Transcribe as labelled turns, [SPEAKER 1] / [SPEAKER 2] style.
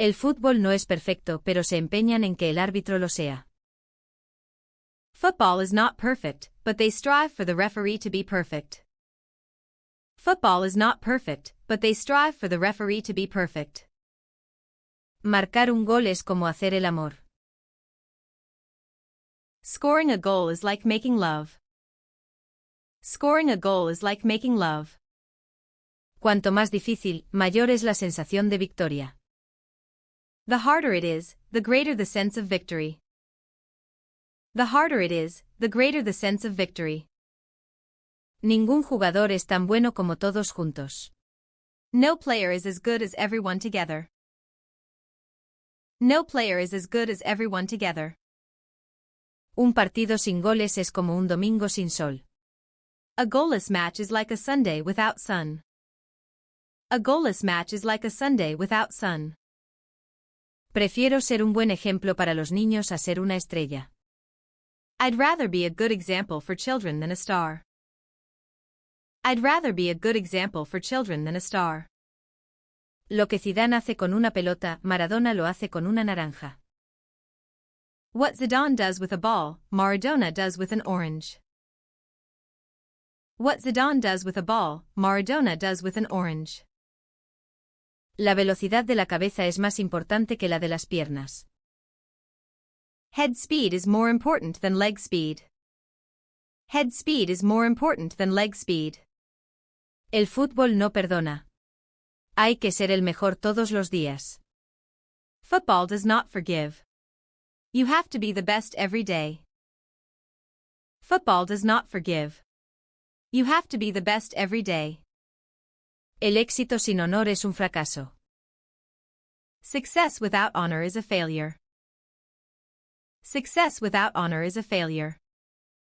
[SPEAKER 1] El fútbol no es perfecto pero se empeñan en que el árbitro lo sea.
[SPEAKER 2] Football is not perfect, but they strive for the referee to be perfect. Football is not perfect, but they strive for the referee to be perfect.
[SPEAKER 1] Marcar un gol es como hacer el amor.
[SPEAKER 2] Scoring a goal is like making love. Scoring a goal is like making love.
[SPEAKER 1] Cuanto más difícil, mayor es la sensación de victoria.
[SPEAKER 2] The harder it is, the greater the sense of victory. The harder it is, the greater the sense of victory.
[SPEAKER 1] Ningún jugador es tan bueno como todos juntos.
[SPEAKER 2] No player is as good as everyone together. No player is as good as everyone together.
[SPEAKER 1] Un partido sin goles es como un domingo sin sol.
[SPEAKER 2] A goalless match is like a Sunday without sun. A goalless match is like a Sunday without sun.
[SPEAKER 1] Prefiero ser un buen ejemplo para los niños a ser una estrella.
[SPEAKER 2] I'd rather be a good example for children than a star. I'd rather be a good example for children than a star.
[SPEAKER 1] Lo que Zidane hace con una pelota, Maradona lo hace con una naranja.
[SPEAKER 2] What Zidane does with a ball, Maradona does with an orange. What Zidane does with a ball, Maradona does with an orange.
[SPEAKER 1] La velocidad de la cabeza es más importante que la de las piernas.
[SPEAKER 2] Head speed is more important than leg speed. Head speed is more important than leg speed.
[SPEAKER 1] El fútbol no perdona. Hay que ser el mejor todos los días.
[SPEAKER 2] Football does not forgive. You have to be the best every day. Football does not forgive. You have to be the best every day.
[SPEAKER 1] El éxito sin honor es un fracaso.
[SPEAKER 2] Success without honor is a failure. Success without honor is a failure.